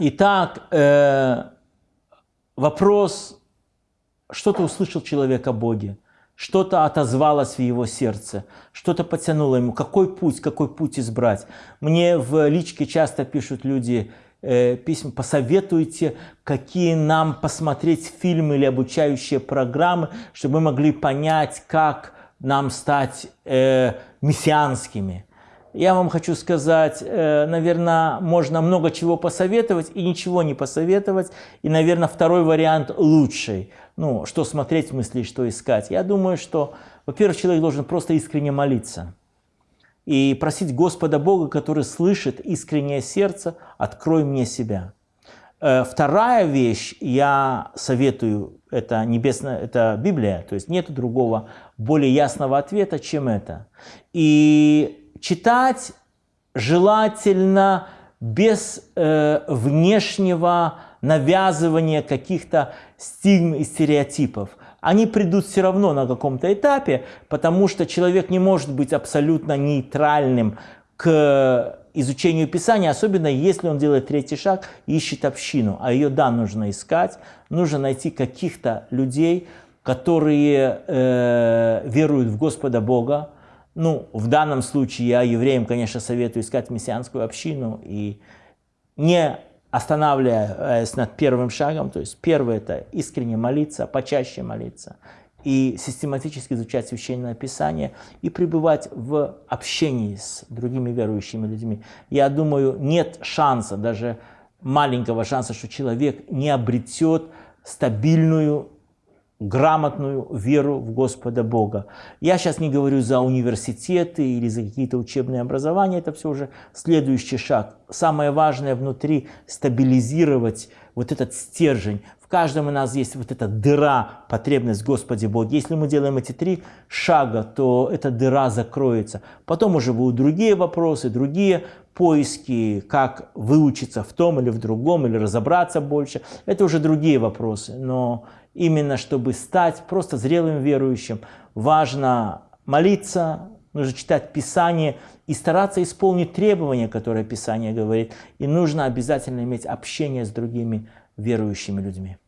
Итак, э, вопрос, что-то услышал человек о Боге, что-то отозвалось в его сердце, что-то потянуло ему. Какой путь, какой путь избрать? Мне в личке часто пишут люди э, письма, посоветуйте, какие нам посмотреть фильмы или обучающие программы, чтобы мы могли понять, как нам стать э, мессианскими. Я вам хочу сказать, э, наверное, можно много чего посоветовать и ничего не посоветовать. И, наверное, второй вариант лучший. Ну, что смотреть в смысле, что искать. Я думаю, что, во-первых, человек должен просто искренне молиться. И просить Господа Бога, который слышит искреннее сердце, открой мне себя. Э, вторая вещь, я советую, это небесная, это Библия, то есть нет другого более ясного ответа, чем это. И читать желательно без э, внешнего навязывания каких-то стигм и стереотипов. Они придут все равно на каком-то этапе, потому что человек не может быть абсолютно нейтральным к изучению Писания, особенно если он делает третий шаг ищет общину. А ее, да, нужно искать, нужно найти каких-то людей, которые э, веруют в Господа Бога, ну, в данном случае я евреям, конечно, советую искать мессианскую общину и не останавливаясь над первым шагом, то есть первое – это искренне молиться, почаще молиться и систематически изучать Священное Писание и пребывать в общении с другими верующими людьми. Я думаю, нет шанса, даже маленького шанса, что человек не обретет стабильную грамотную веру в Господа Бога. Я сейчас не говорю за университеты или за какие-то учебные образования, это все уже следующий шаг. Самое важное внутри стабилизировать вот этот стержень. В каждом у нас есть вот эта дыра, потребность в Господе Боге. Если мы делаем эти три шага, то эта дыра закроется. Потом уже будут другие вопросы, другие поиски, как выучиться в том или в другом, или разобраться больше. Это уже другие вопросы. Но именно чтобы стать просто зрелым верующим, важно молиться, нужно читать Писание и стараться исполнить требования, которые Писание говорит. И нужно обязательно иметь общение с другими верующими людьми.